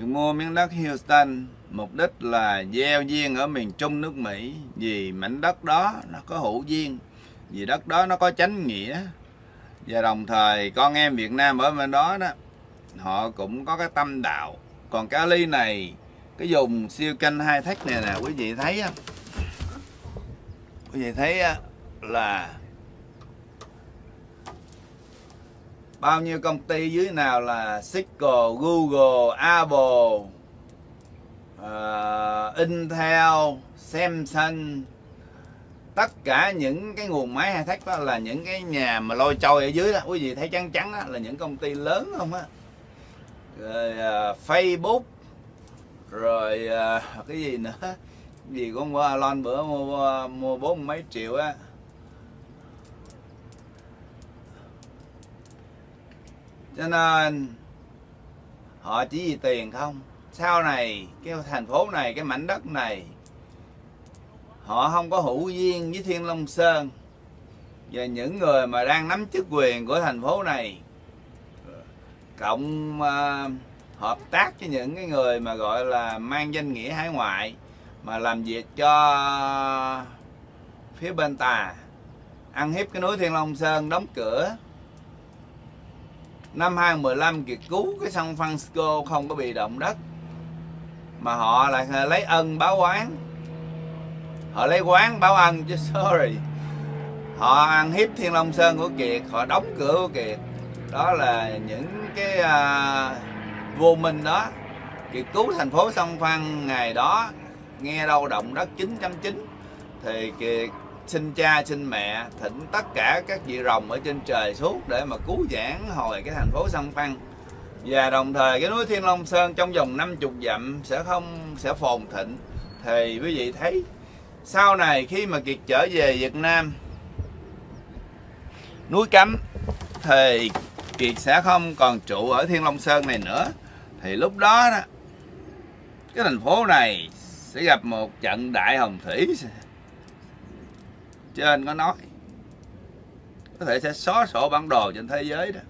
việc mua miếng đất Houston, mục đích là gieo duyên ở miền Trung nước Mỹ. Vì mảnh đất đó nó có hữu duyên, vì đất đó nó có chánh nghĩa. Và đồng thời, con em Việt Nam ở bên đó đó, họ cũng có cái tâm đạo. Còn cái ly này, cái dùng siêu canh hai thách này nè, quý vị thấy không quý vị thấy là bao nhiêu công ty dưới nào là Cisco, Google, Apple, uh, Intel, Samsung? Tất cả những cái nguồn máy hay thách đó là những cái nhà mà lôi trôi ở dưới đó. Quý vị thấy trắng trắng đó là những công ty lớn không á? Rồi uh, Facebook rồi uh, cái gì nữa? Gì con qua lon bữa mua mua bốn mấy triệu á. Cho nên họ chỉ vì tiền không? Sau này cái thành phố này cái mảnh đất này họ không có hữu duyên với thiên long sơn. Và những người mà đang nắm chức quyền của thành phố này cộng uh, hợp tác với những cái người mà gọi là mang danh nghĩa hải ngoại mà làm việc cho phía bên tà ăn hiếp cái núi Thiên Long Sơn đóng cửa năm 2015 Kiệt cứu cái sông Francisco không có bị động đất. Mà họ lại lấy ân báo oán. Họ lấy quán báo ân chứ sorry. Họ ăn hiếp Thiên Long Sơn của Kiệt họ đóng cửa của Kiệt. Đó là những cái à, uh, vô minh đó. Kiệt cứu thành phố sông Phan ngày đó nghe đâu động đất 9.9 thì Kiệt xin cha xin mẹ thỉnh tất cả các vị rồng ở trên trời xuống để mà cứu giảng hồi cái thành phố sông Phan. Và đồng thời cái núi Thiên Long Sơn trong vòng 50 dặm sẽ không sẽ phồn thịnh. Thì quý vị thấy sau này khi mà Kiệt trở về Việt Nam núi Cấm thì Kiệt sẽ không còn trụ ở Thiên Long Sơn này nữa. Thì lúc đó, đó cái thành phố này sẽ gặp một trận đại hồng thủy trên có nói. Có thể sẽ xóa sổ bản đồ trên thế giới đó.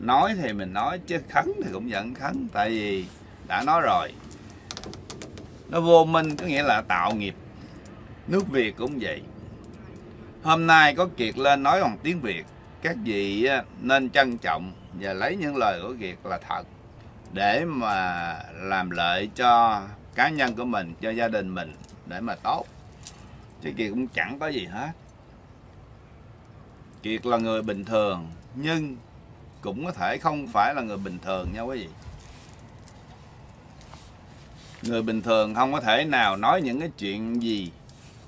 Nói thì mình nói, chứ khấn thì cũng vẫn khấn, tại vì đã nói rồi. Nó vô minh có nghĩa là tạo nghiệp. Nước việt cũng vậy. Hôm nay có kiệt lên nói bằng tiếng việt. Các vị nên trân trọng và lấy những lời của kiệt là thật để mà làm lợi cho cá nhân của mình, cho gia đình mình, để mà tốt chứ kiệt cũng chẳng có gì hết. Kiệt là người bình thường, nhưng cũng có thể không phải là người bình thường nha quý vị. Người bình thường không có thể nào nói những cái chuyện gì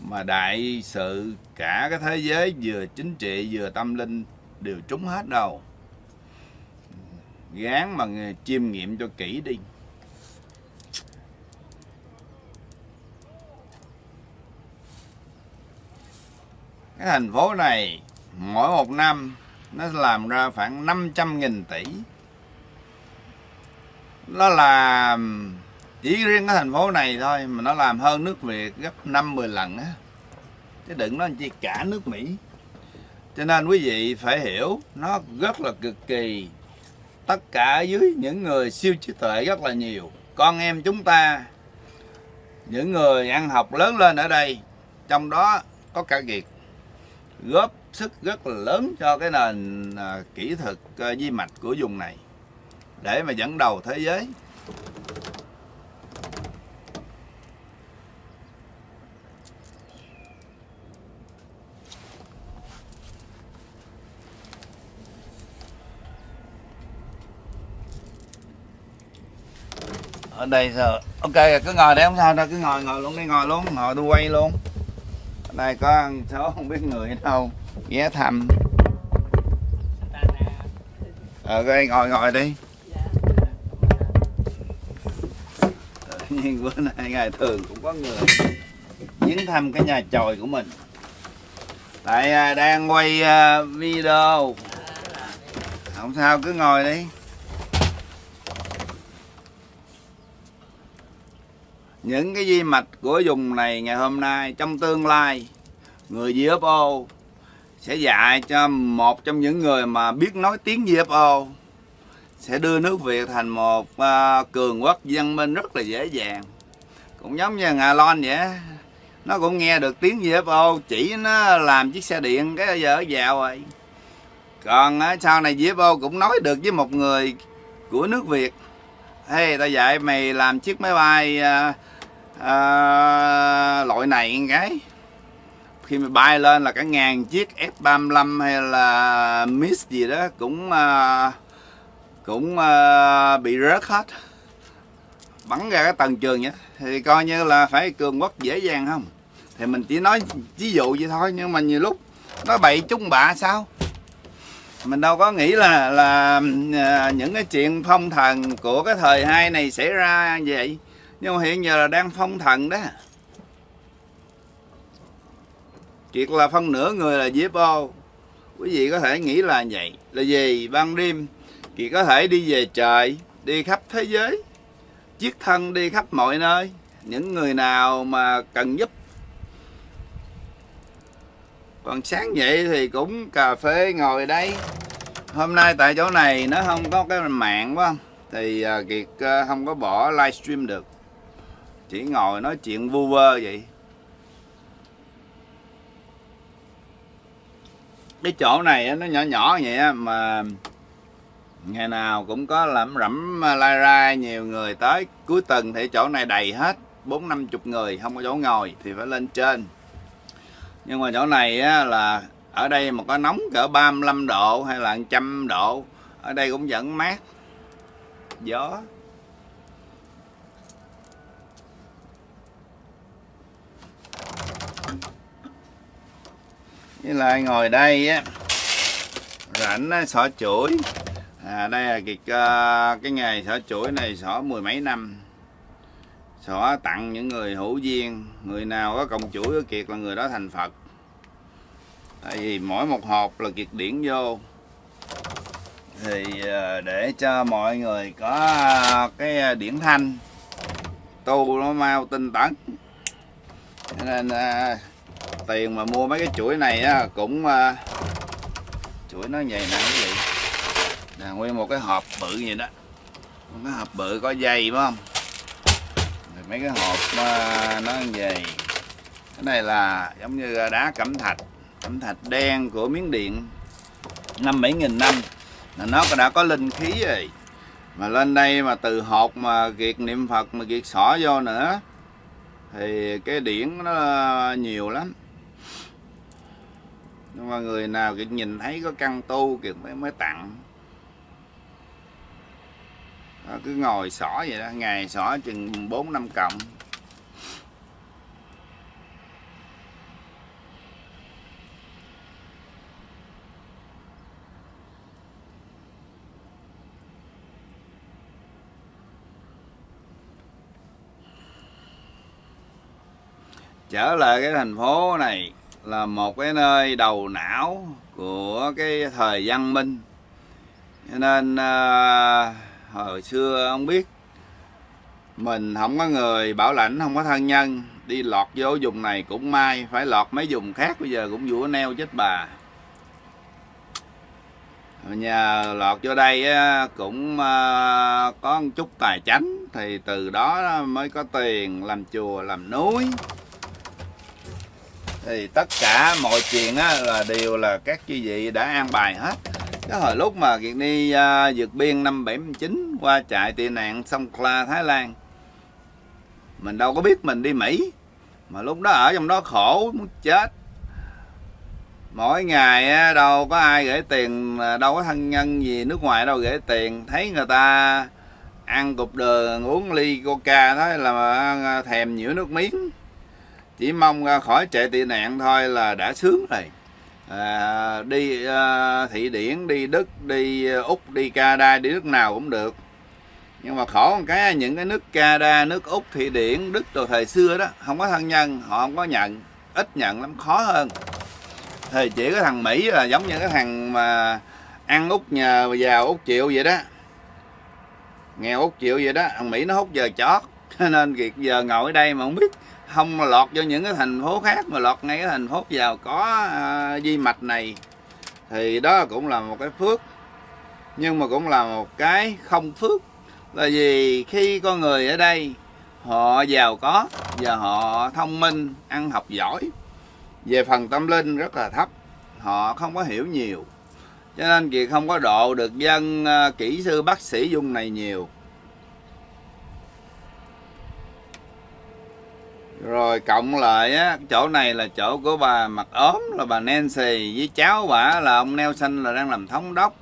mà đại sự, cả cái thế giới vừa chính trị vừa tâm linh đều trúng hết đâu. Gán mà chiêm nghiệm cho kỹ đi. Cái thành phố này, mỗi một năm nó làm ra khoảng 500.000 tỷ. Nó làm, chỉ riêng cái thành phố này thôi, mà nó làm hơn nước Việt gấp 50 lần á. Chứ đừng nói chi cả nước Mỹ. Cho nên quý vị phải hiểu, nó rất là cực kỳ. Tất cả dưới những người siêu trí tuệ rất là nhiều. Con em chúng ta, những người ăn học lớn lên ở đây, trong đó có cả Việt góp sức rất là lớn cho cái nền à, kỹ thuật à, di mạch của vùng này để mà dẫn đầu thế giới. Ở đây giờ ok cứ ngồi đây không sao đâu cứ ngồi ngồi luôn đi ngồi luôn ngồi tôi quay luôn ở đây, có ăn số không biết người đâu. Ghé thăm. Ờ, ở đây, ngồi ngồi đi. Nhiên bữa nay ngày thường cũng có người viếng thăm cái nhà chòi của mình. Tại à, đang quay à, video. Không sao, cứ ngồi đi. Những cái di mạch của vùng này ngày hôm nay trong tương lai người UFO sẽ dạy cho một trong những người mà biết nói tiếng UFO sẽ đưa nước Việt thành một uh, cường quốc văn minh rất là dễ dàng. Cũng giống như Nga Lon vậy nó cũng nghe được tiếng UFO chỉ nó làm chiếc xe điện cái giờ vào rồi còn uh, sau này UFO cũng nói được với một người của nước Việt hey tao dạy mày làm chiếc máy bay uh, à, loại này cái khi mà bay lên là cả ngàn chiếc F35 hay là Miss gì đó cũng à, cũng à, bị rớt hết. Bắn ra cái tầng trường nhé thì coi như là phải cường quốc dễ dàng không? Thì mình chỉ nói ví dụ vậy thôi nhưng mà nhiều lúc nó bậy chung bạ sao? Mình đâu có nghĩ là là à, những cái chuyện phong thần của cái thời hai này xảy ra vậy nhưng mà hiện giờ là đang phong thần đó. Kiệt là phân nửa người là UFO Quý vị có thể nghĩ là vậy. Là gì? Ban đêm Kiệt có thể đi về trời, Đi khắp thế giới. Chiếc thân đi khắp mọi nơi. Những người nào mà cần giúp. Còn sáng vậy thì cũng cà phê ngồi đây. Hôm nay tại chỗ này nó không có cái mạng quá Thì à, Kiệt à, không có bỏ livestream được. Chỉ ngồi nói chuyện vu vơ vậy. Cái chỗ này nó nhỏ nhỏ vậy mà ngày nào cũng có lẩm rẩm à, lai rai nhiều người tới. Cuối tuần thì chỗ này đầy hết bốn năm chục người không có chỗ ngồi thì phải lên trên. Nhưng mà chỗ này á, là ở đây mà có nóng cỡ 35 độ hay là trăm độ ở đây cũng vẫn mát. Gió. Với lại ngồi đây á rảnh á, xỏ chuỗi. À, đây là kiệt uh, ờ, cái nghề xỏ chuỗi này xỏ mười mấy năm. Xỏ tặng những người hữu duyên người nào có công chuỗi của kiệt là người đó thành phật. Tại vì mỗi một hộp là kiệt điển vô. Thì uh, để cho mọi người có uh, cái điển thanh tu nó mau tinh tấn. Cho nên uh, tiền mà mua mấy cái chuỗi này á cũng uh, chuỗi nó vậy nè quý vị là nguyên một cái hộp bự vậy đó. Một cái hộp bự có dây phải không? Rồi mấy cái hộp uh, nó dày cái này là giống như ờ, đá cẩm thạch. Cẩm thạch đen của miếng điện. Năm bảy nghìn năm. Là nó đã có linh khí rồi. Mà lên đây mà từ hột mà kiệt niệm phật mà kiệt xỏ vô nữa thì cái điển nó nhiều lắm nhưng mà người nào kiệt nhìn thấy có căn tu kiệt mới mới tặng. Đó, cứ ngồi xỏ vậy đó ngày xỏ chừng bốn năm cộng trở lại cái thành phố này là một cái nơi đầu não của cái thời văn minh. Cho nên à, hồi xưa ông biết mình không có người bảo lãnh không có thân nhân. Đi lọt vô vùng này cũng may phải lọt mấy vùng khác bây giờ cũng vũa neo chết bà. Nhờ lọt vô đây cũng à, có một chút tài chánh thì từ đó mới có tiền làm chùa làm núi thì tất cả mọi chuyện á, là đều là các chư vị đã an bài hết. Cái hồi lúc mà kiệt đi uh, à, vượt biên năm 79 qua trại tị nạn sông Kla Thái Lan. Mình đâu có biết mình đi Mỹ mà lúc đó ở trong đó khổ muốn chết. Mỗi ngày đâu có ai gửi tiền à, đâu có thân nhân gì nước ngoài đâu gửi tiền. Thấy người ta ăn cục đường uống ly coca đó là à, thèm nhiễu nước miếng chỉ mong ra khỏi chạy tị nạn thôi là đã sướng rồi. À, đi à, thị điển đi đức đi à, úc đi canada đi nước nào cũng được. Nhưng mà khổ một cái những cái nước canada nước úc thị điển đức từ thời xưa đó không có thân nhân họ không có nhận ít nhận lắm khó hơn. Thì chỉ có thằng mỹ là giống như cái thằng mà ăn út nhờ giàu út chịu vậy đó. Nghèo út chịu vậy đó thằng mỹ nó hút giờ chót nên kiệt giờ ngồi ở đây mà không biết không lọt vô những cái thành phố khác mà lọt ngay cái thành phố giàu có uh, di mạch này. Thì đó cũng là một cái phước. Nhưng mà cũng là một cái không phước. Là vì khi con người ở đây họ giàu có và họ thông minh ăn học giỏi về phần tâm linh rất là thấp họ không có hiểu nhiều. Cho nên kiệt không có độ được dân uh, kỹ sư bác sĩ dung này nhiều. Rồi cộng lại á chỗ này là chỗ của bà mặt ốm là bà Nancy với cháu bà là ông Nelson là đang làm thống đốc.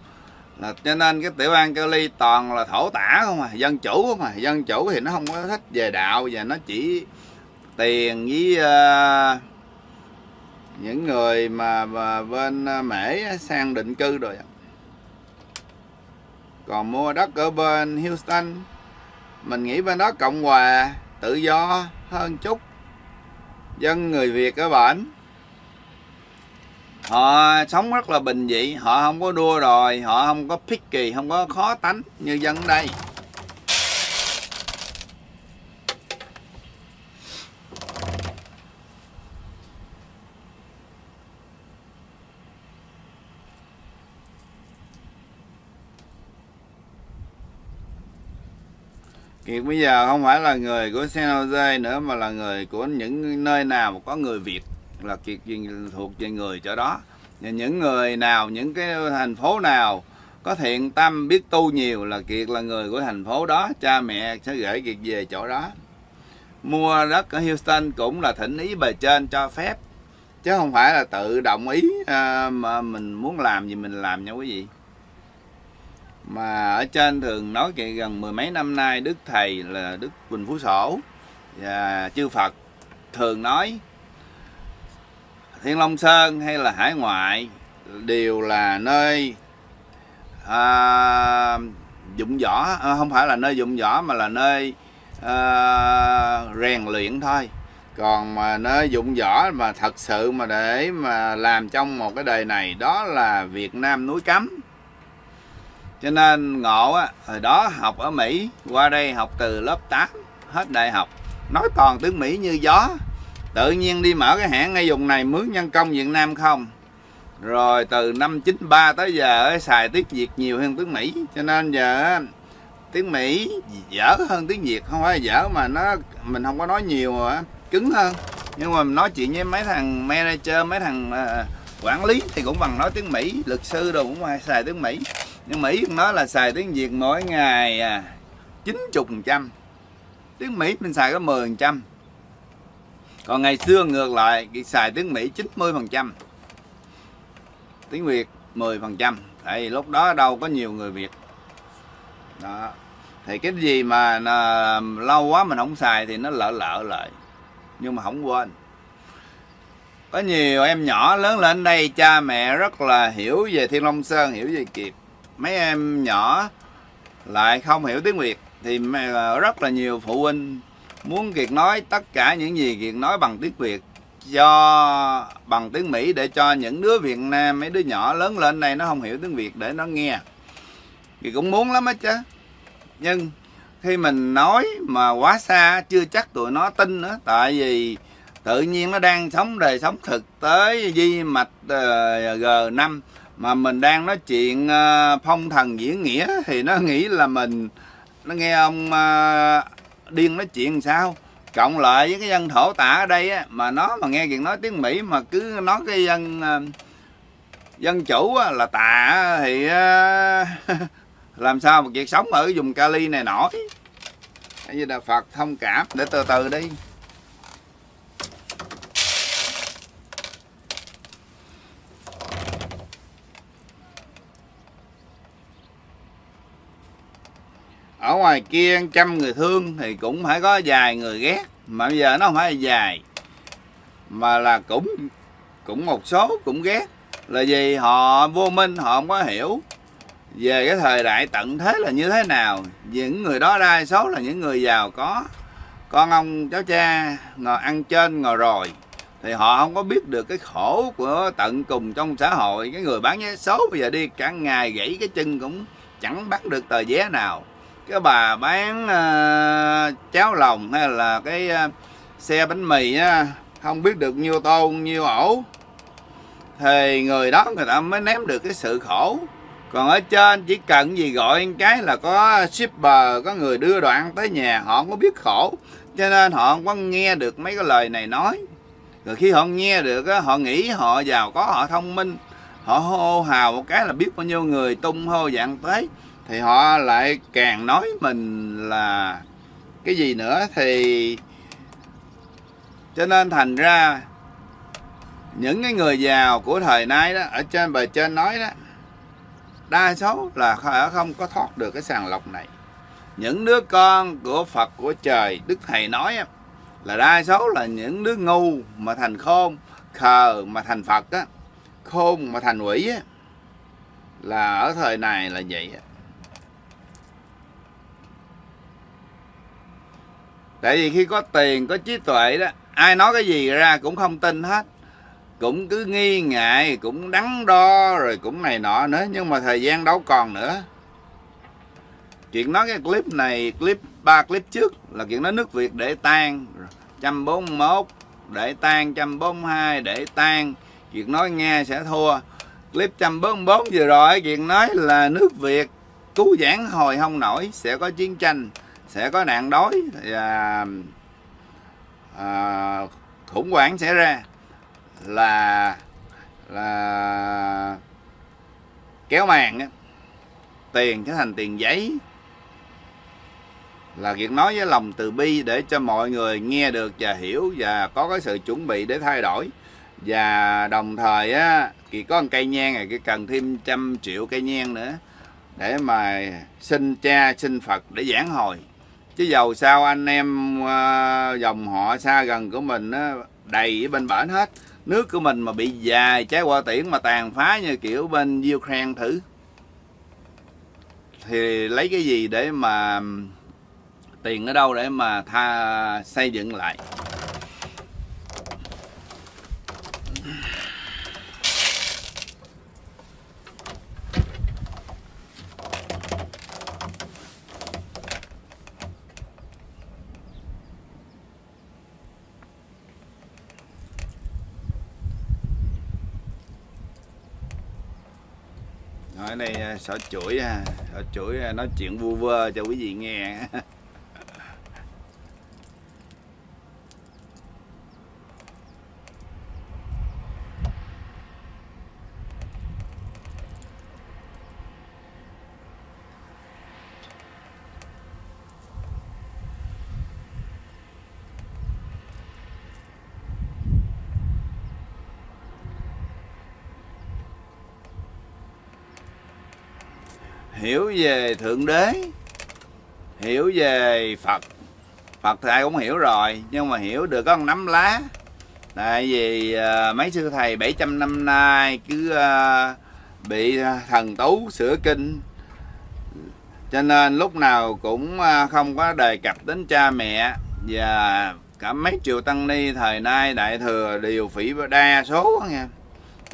Là cho nên cái tiểu bang Cali toàn là thổ tả không à dân chủ không à. Dân chủ thì nó không có thích về đạo và nó chỉ tiền với uh, những người mà, mà bên ờ, mễ sang định cư rồi còn mua đất ở bên Houston mình nghĩ bên đó cộng hòa tự do hơn chút dân người Việt ở bạn, họ sống rất là bình dị họ không có đua đòi họ không có picky không có khó tánh như dân đây. Kiệt bây giờ không phải là người của San Jose nữa mà là người của những nơi nào mà có người Việt là Kiệt thuộc về người chỗ đó. Và những người nào những cái thành phố nào có thiện tâm biết tu nhiều là Kiệt là người của thành phố đó. Cha mẹ sẽ gửi Kiệt về chỗ đó. Mua đất ở Houston cũng là thỉnh ý bề trên cho phép chứ không phải là tự đồng ý à, mà mình muốn làm gì mình làm nha quý vị mà ở trên thường nói kìa gần mười mấy năm nay đức thầy là đức quỳnh phú sổ và chư phật thường nói thiên long sơn hay là hải ngoại đều là nơi à, dụng võ à, không phải là nơi dụng võ mà là nơi à, rèn luyện thôi. Còn mà nơi dụng võ mà thật sự mà để mà làm trong một cái đời này đó là Việt Nam núi cấm cho nên ngộ á, hồi đó học ở Mỹ, qua đây học từ lớp 8 hết đại học. Nói toàn tiếng Mỹ như gió. Tự nhiên đi mở cái hãng ngay vùng này, mướn nhân công Việt Nam không? Rồi từ năm 93 tới giờ xài tiếng Việt nhiều hơn tiếng Mỹ. Cho nên giờ tiếng Mỹ dở hơn tiếng Việt, không phải dở mà nó, mình không có nói nhiều mà cứng hơn. Nhưng mà mình nói chuyện với mấy thằng manager, mấy thằng ờ, quản lý thì cũng bằng nói tiếng Mỹ, luật sư đồ cũng phải xài tiếng Mỹ nhưng Mỹ nói là xài tiếng Việt mỗi ngày à, 90 trăm. Tiếng Mỹ mình xài có 10 trăm. Còn ngày xưa ngược lại xài tiếng Mỹ 90 phần trăm. Tiếng Việt 10 phần trăm. Vì lúc đó đâu có nhiều người Việt. Đó. Thì cái gì mà à, lâu quá mình không xài thì nó lợ lợ lại. Nhưng mà không quên. Có nhiều em nhỏ lớn lên đây cha mẹ rất là hiểu về Thiên Long Sơn hiểu về Kiệt mấy em nhỏ lại không hiểu tiếng Việt thì rất là nhiều phụ huynh muốn Kiệt nói tất cả những gì Kiệt nói bằng tiếng Việt cho bằng tiếng Mỹ để cho những đứa Việt Nam mấy đứa nhỏ lớn lên đây nó không hiểu tiếng Việt để nó nghe. Kiệt cũng muốn lắm á chứ. Nhưng khi mình nói mà quá xa chưa chắc tụi nó tin nữa tại vì tự nhiên nó đang sống đời sống thực tế di mạch ờ, uh, G5 mà mình đang nói chuyện ờ, phong thần diễn nghĩa thì nó nghĩ là mình nó nghe ông ờ, điên nói chuyện sao? Cộng lại với cái dân thổ tả ở đây á, mà nó mà nghe chuyện nói tiếng Mỹ mà cứ nói cái dân ờ, dân chủ á, là tà thì làm sao mà việc sống ở vùng Cali này nổi? Như là Phật thông cảm? Để từ từ đi. Ở ngoài kia trăm người thương thì cũng phải có vài người ghét. Mà bây giờ nó không phải là dài mà là cũng cũng một số cũng ghét. Là vì họ vô minh, họ không có hiểu về cái thời đại tận thế là như thế nào. Những người đó đa số là những người giàu có. Con ông cháu cha ngồi ăn trên, ngồi rồi, thì họ không có biết được cái khổ của tận cùng trong xã hội. Cái người bán vé số bây giờ đi cả ngày gãy cái chân cũng chẳng bắt được tờ vé nào cái bà bán uh, cháo lòng hay là cái uh, xe bánh mì á không biết được nhiêu tô nhiêu ổ. Thì người đó người ta mới ném được cái sự khổ. Còn ở trên chỉ cần gì gọi cái là có shipper có người đưa đoạn tới nhà họ không có biết khổ. Cho nên họ không có nghe được mấy cái lời này nói. Rồi khi họ nghe được á, họ nghĩ họ giàu có họ thông minh họ hô hào một cái là biết bao nhiêu người tung hô dạng tới thì họ lại càng nói mình là cái gì nữa thì cho nên thành ra những cái người giàu của thời nay đó, ở trên bề trên nói đó, đa số là không có thoát được cái sàng lọc này. Những đứa con của Phật, của trời, Đức Thầy nói là đa số là những đứa ngu mà thành khôn, khờ mà thành Phật á, khôn mà thành quỷ á, là ở thời này là vậy á. Tại vì khi có tiền, có trí tuệ đó, ai nói cái gì ra cũng không tin hết. Cũng cứ nghi ngại, cũng đắn đo, rồi cũng này nọ nữa, nhưng mà thời gian đâu còn nữa. Chuyện nói cái clip này, clip ba clip trước là chuyện nói nước việt để tan. 141 để tan. 142 để tan. Chuyện nói nghe sẽ thua. Clip 144 vừa rồi, chuyện nói là nước việt cứu giãn hồi không nổi, sẽ có chiến tranh sẽ có nạn đói và à, khủng hoảng xảy ra là là kéo màn á. Tiền trở thành tiền giấy là việc nói với lòng từ bi để cho mọi người nghe được và hiểu và có cái sự chuẩn bị để thay đổi. Và đồng thời á thì có một cây nhang này cái cần thêm trăm triệu cây nhang nữa để mà xin cha xin Phật để giảng hồi chứ dầu sao anh em ờ, dòng họ xa gần của mình á, đầy ở bên bển hết. Nước của mình mà bị dài trái qua tiễn mà tàn phá như kiểu bên Ukraine thử. Thì lấy cái gì để mà tiền ở đâu để mà tha xây dựng lại Nói đây sợ chuỗi à, sợ chuỗi à, nói chuyện vu vơ cho quý vị nghe. hiểu về thượng đế hiểu về phật. Phật thì ai cũng hiểu rồi nhưng mà hiểu được có một nắm lá. Tại vì uh, mấy sư thầy 700 năm nay cứ uh, bị thần tú sửa kinh. Cho nên lúc nào cũng uh, không có đề cập đến cha mẹ và cả mấy triệu tăng ni thời nay đại thừa đều phỉ đa số nha.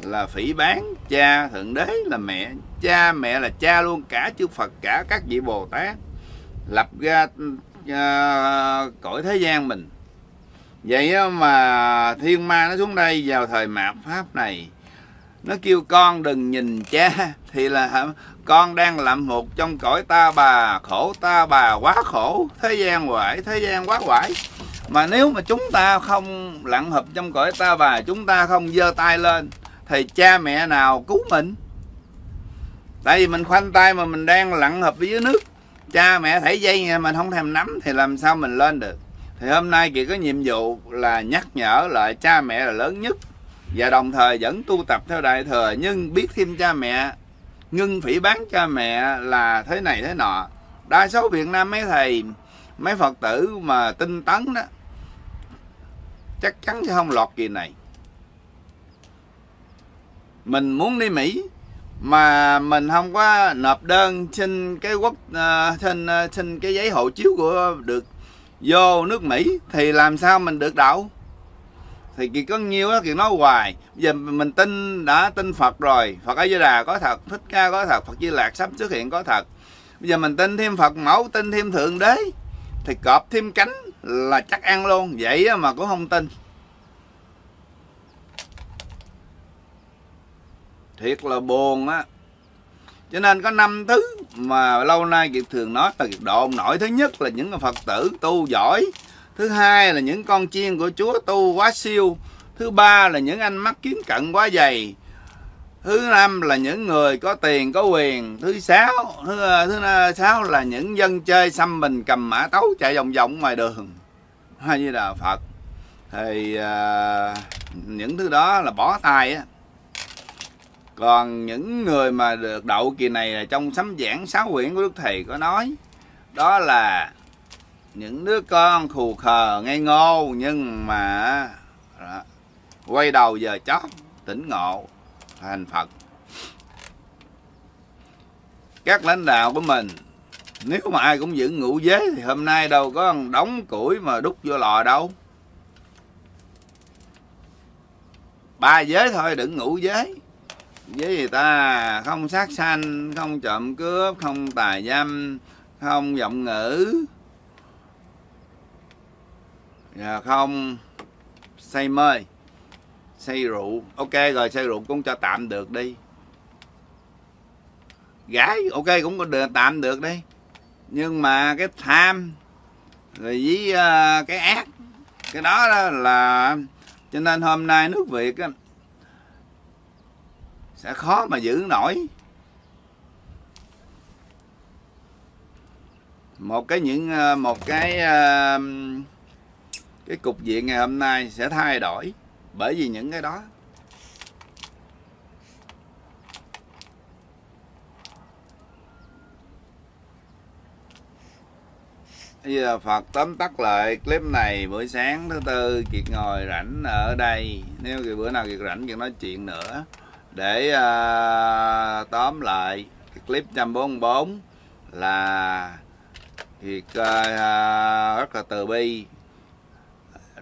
Là phỉ bán cha thượng đế là mẹ cha mẹ là cha luôn cả chư Phật cả các vị Bồ Tát lập ra uh, cõi thế gian mình. Vậy mà thiên ma nó xuống đây vào thời mạt pháp này nó kêu con đừng nhìn cha. Thì là con đang làm một trong cõi ta bà khổ ta bà quá khổ thế gian quải thế gian quá quải mà nếu mà chúng ta không lặn hợp trong cõi ta bà chúng ta không giơ tay lên thì cha mẹ nào cứu mình? Tại vì mình khoanh tay mà mình đang lặn hợp dưới nước. Cha mẹ thảy dây mình không thèm nắm thì làm sao mình lên được? Thì hôm nay chị có nhiệm vụ là nhắc nhở lại cha mẹ là lớn nhất. Và đồng thời vẫn tu tập theo đại thừa, nhưng biết thêm cha mẹ, ngưng phỉ bán cha mẹ là thế này thế nọ. Đa số việt nam mấy thầy, mấy phật tử mà tinh tấn đó, chắc chắn sẽ không lọt kỳ này. Mình muốn đi mỹ mà mình không có nộp đơn xin cái quốc uh, xin uh, xin cái giấy hộ chiếu của được vô nước Mỹ thì làm sao mình được đậu thì kỳ có nhiêu đó thì nói hoài. Bây giờ mình tin đã tin Phật rồi Phật A Di Đà có thật thích ca có thật Phật Di Lạc sắp xuất hiện có thật. Bây giờ mình tin thêm Phật mẫu tin thêm thượng đế thì cọp thêm cánh là chắc ăn luôn. Vậy mà cũng không tin. Thiệt là buồn á. Cho nên có năm thứ mà lâu nay kiệt thường nói là kiệt độ nổi thứ nhất là những phật tử tu giỏi thứ hai là những con chiên của chúa tu quá siêu thứ ba là những anh mắt kiến cận quá dày thứ năm là những người có tiền có quyền thứ sáu thứ, thứ sáu là những dân chơi xăm mình cầm mã tấu chạy vòng vòng ngoài đường. Hay như là phật. Thì à, những thứ đó là bỏ tay á còn những người mà được đậu kỳ này là trong sấm giảng sáu quyển của đức thầy có nói đó là những đứa con khù khờ ngây ngô nhưng mà đó, quay đầu giờ chót tỉnh ngộ thành phật. Các lãnh đạo của mình nếu mà ai cũng giữ ngũ giới thì hôm nay đâu có đóng củi mà đút vô lò đâu. Ba giới thôi đừng ngủ giới với người ta không sát sanh không trộm cướp không tài dâm không giọng ngữ. Và không. Say mê. Say rượu. Ok rồi say rượu cũng cho tạm được đi. Gái ok cũng có được tạm được đi. Nhưng mà cái tham rồi với uh, cái ác cái đó, đó là cho nên hôm nay nước việt á, sẽ khó mà giữ nổi. Một cái những ờ, một cái ờ, cái cục diện ngày hôm nay sẽ thay đổi bởi vì những cái đó. Bây giờ Phật tóm tắt lại clip này buổi sáng thứ tư, Kiệt ngồi rảnh ở đây. Nếu bữa nào Kiệt rảnh Kiệt nói chuyện nữa. Để uh, tóm lại cái clip 144 là việc uh, rất là từ bi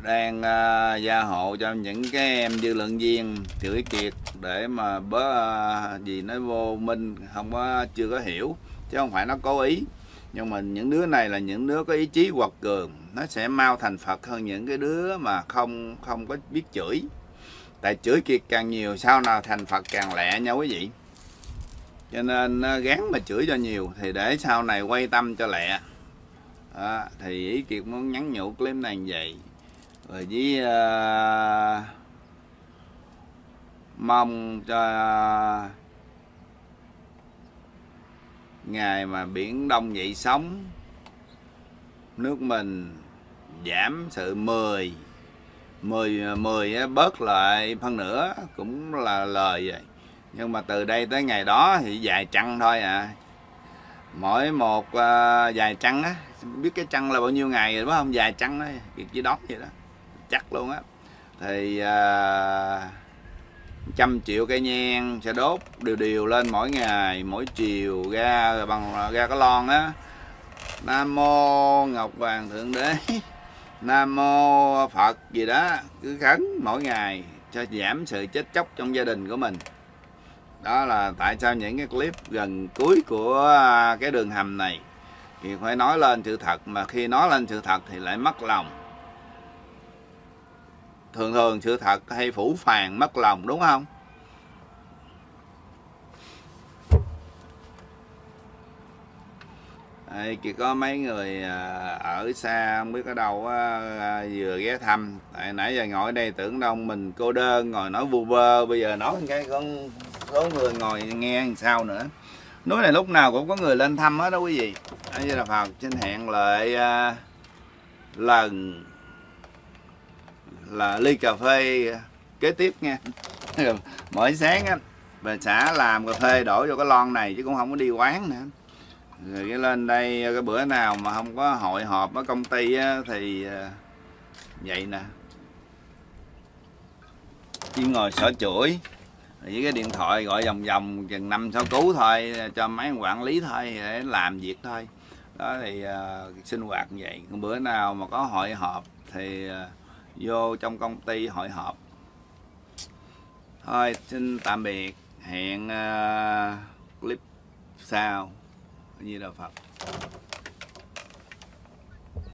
đang uh, gia hộ cho những cái em dư luận viên chửi kiệt để mà bớ uh, gì nói vô minh không có chưa có hiểu chứ không phải nó cố ý. Nhưng mà những đứa này là những đứa có ý chí quật cường nó sẽ mau thành phật hơn những cái đứa mà không không có biết chửi tại chửi kiệt càng nhiều sau nào thành phật càng lẹ nha quý vị? Cho nên ờ, gán mà chửi cho nhiều thì để sau này quay tâm cho lẹ. Đó, thì ý kiệt muốn nhắn nhủ clip này như vậy. Rồi với uh, mong cho uh, ngày mà biển đông dậy sóng nước mình giảm sự 10 10 10 bớt lại phân nửa cũng là lời vậy. Nhưng mà từ đây tới ngày đó thì dài trăng thôi à. Mỗi một uh, dài trăng á biết cái trăng là bao nhiêu ngày rồi đúng không? Dài trăng đó việc chỉ đón vậy đó. Chắc luôn á. Thì uh, trăm triệu cây nhang sẽ đốt đều đều lên mỗi ngày mỗi chiều ra bằng ra cái lon á. Nam mô ngọc hoàng thượng đế. nam mô phật gì đó, cứ khấn mỗi ngày cho giảm sự chết chóc trong gia đình của mình. Đó là tại sao những cái clip gần cuối của à, cái đường hầm này thì phải nói lên sự thật, mà khi nói lên sự thật thì lại mất lòng. Thường thường sự thật hay phủ phàng mất lòng, đúng không? Đây, chỉ có mấy người à, ở xa không biết ở đâu à, vừa ghé thăm. Tại nãy giờ ngồi đây tưởng đâu mình cô đơn ngồi nói vu vơ bây giờ nói cái con số người ngồi nghe làm sao nữa. Núi này lúc nào cũng có người lên thăm hết đó quý vị. Đây là phật xin hẹn lại à, lần là ly cà phê kế tiếp nha. Mỗi sáng á bà xã làm cà phê đổ vô cái lon này chứ cũng không có đi quán nữa rồi cái lên đây cái bữa nào mà không có hội họp ở công ty á, thì ờ, vậy nè. Chỉ ngồi sở chuỗi với cái điện thoại gọi vòng vòng chừng năm sáu cú thôi cho mấy quản lý thôi để làm việc thôi. Đó thì uh, sinh hoạt như vậy. Bữa nào mà có hội họp thì uh, vô trong công ty hội họp. Thôi xin tạm biệt. Hẹn uh, clip sau như là phật.